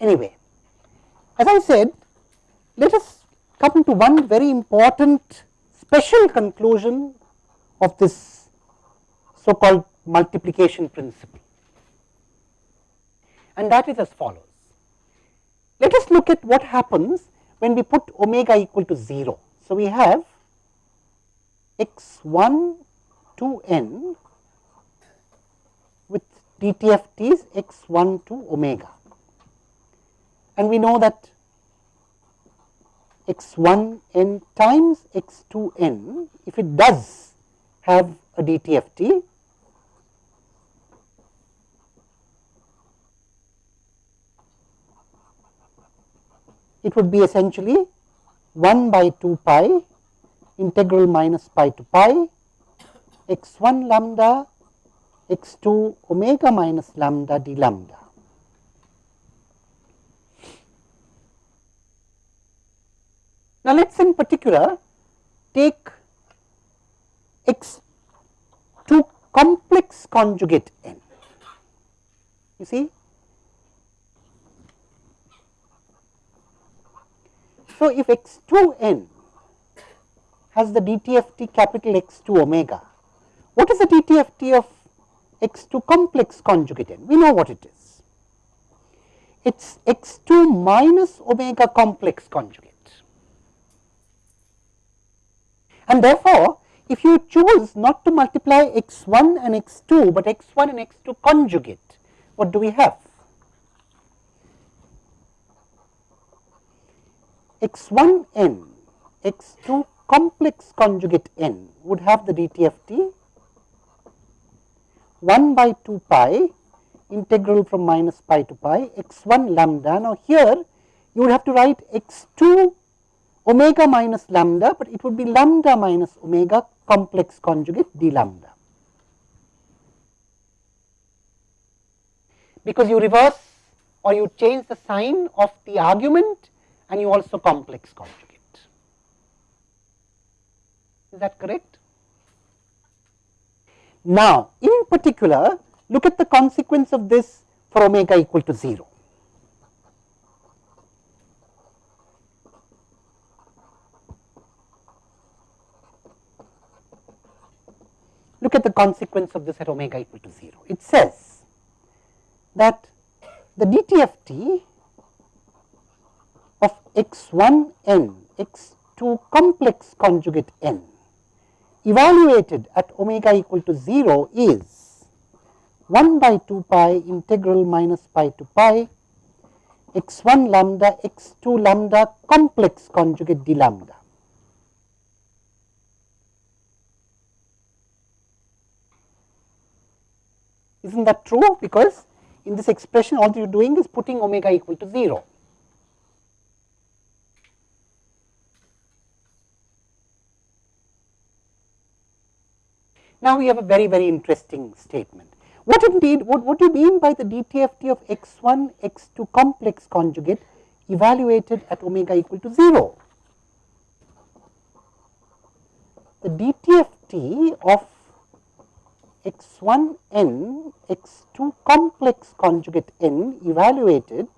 Anyway, as I said, let us come to one very important special conclusion of this so called multiplication principle and that is as follows. Let us look at what happens when we put omega equal to 0. So, we have x 1 to n with DTFT is x 1 to omega and we know that x 1 n times x 2 n if it does have a DTFT it would be essentially 1 by 2 pi integral minus pi to pi x 1 lambda x 2 omega minus lambda d lambda. Now, let us in particular take x 2 complex conjugate n. You see So, if x 2 n has the DTFT capital X 2 omega, what is the DTFT of x 2 complex conjugate n? We know what it is. It is x 2 minus omega complex conjugate. And therefore, if you choose not to multiply x 1 and x 2, but x 1 and x 2 conjugate, what do we have? x 1 n x 2 complex conjugate n would have the DTFT 1 by 2 pi integral from minus pi to pi x 1 lambda. Now, here you would have to write x 2 omega minus lambda, but it would be lambda minus omega complex conjugate d lambda. Because you reverse or you change the sign of the argument and you also complex conjugate. Is that correct? Now, in particular, look at the consequence of this for omega equal to 0. Look at the consequence of this at omega equal to 0. It says that the DTFT of x 1 n x 2 complex conjugate n evaluated at omega equal to 0 is 1 by 2 pi integral minus pi to pi x 1 lambda x 2 lambda complex conjugate d lambda. is not that true because in this expression all you are doing is putting omega equal to 0. Now, we have a very, very interesting statement. What indeed, what, what do you mean by the DTFT of x1, x2 complex conjugate evaluated at omega equal to 0? The DTFT of x1n x2 complex conjugate n evaluated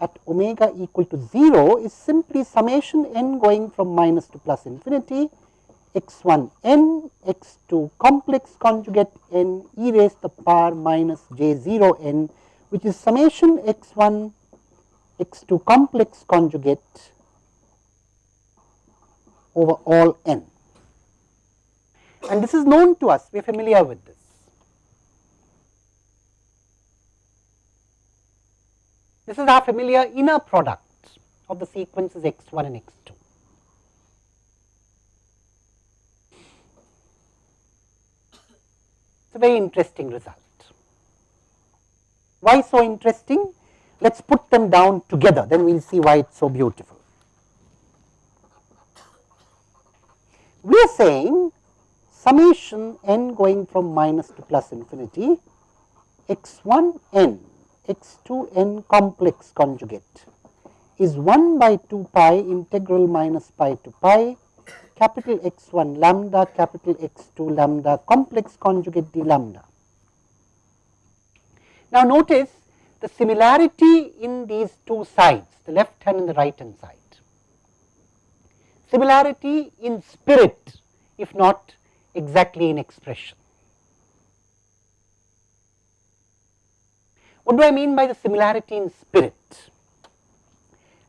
at omega equal to 0 is simply summation n going from minus to plus infinity x 1 n x 2 complex conjugate n e raised the power minus j 0 n which is summation x 1 x 2 complex conjugate over all n. And this is known to us, we are familiar with this. This is our familiar inner product of the sequences x 1 and x 2. It is a very interesting result. Why so interesting? Let us put them down together, then we will see why it is so beautiful. We are saying summation n going from minus to plus infinity x 1 n x 2 n complex conjugate is 1 by 2 pi integral minus pi to pi capital X 1 lambda capital X 2 lambda complex conjugate d lambda. Now, notice the similarity in these two sides, the left hand and the right hand side. Similarity in spirit, if not exactly in expression. What do I mean by the similarity in spirit?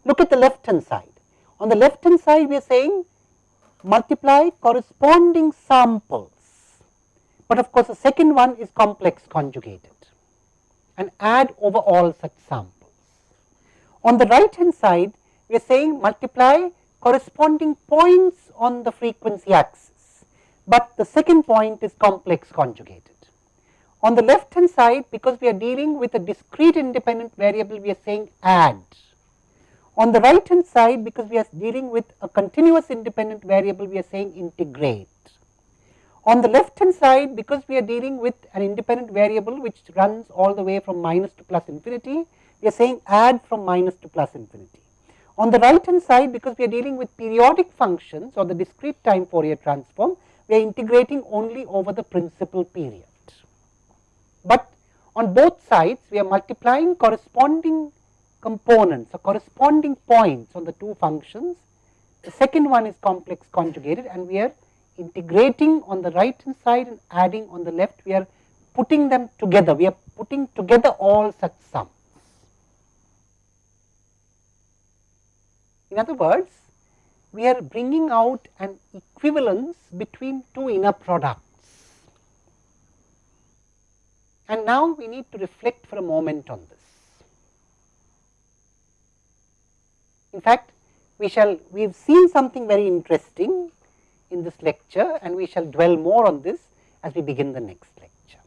Look at the left hand side. On the left hand side, we are saying multiply corresponding samples, but of course, the second one is complex conjugated and add over all such samples. On the right hand side, we are saying multiply corresponding points on the frequency axis, but the second point is complex conjugated. On the left hand side, because we are dealing with a discrete independent variable, we are saying add. On the right hand side, because we are dealing with a continuous independent variable, we are saying integrate. On the left hand side, because we are dealing with an independent variable which runs all the way from minus to plus infinity, we are saying add from minus to plus infinity. On the right hand side, because we are dealing with periodic functions or the discrete time Fourier transform, we are integrating only over the principal period. But on both sides, we are multiplying corresponding components or corresponding points on the two functions. The second one is complex conjugated and we are integrating on the right hand side and adding on the left, we are putting them together, we are putting together all such sums. In other words, we are bringing out an equivalence between two inner products. And now we need to reflect for a moment on this. In fact, we shall we have seen something very interesting in this lecture and we shall dwell more on this as we begin the next lecture.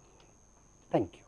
Thank you.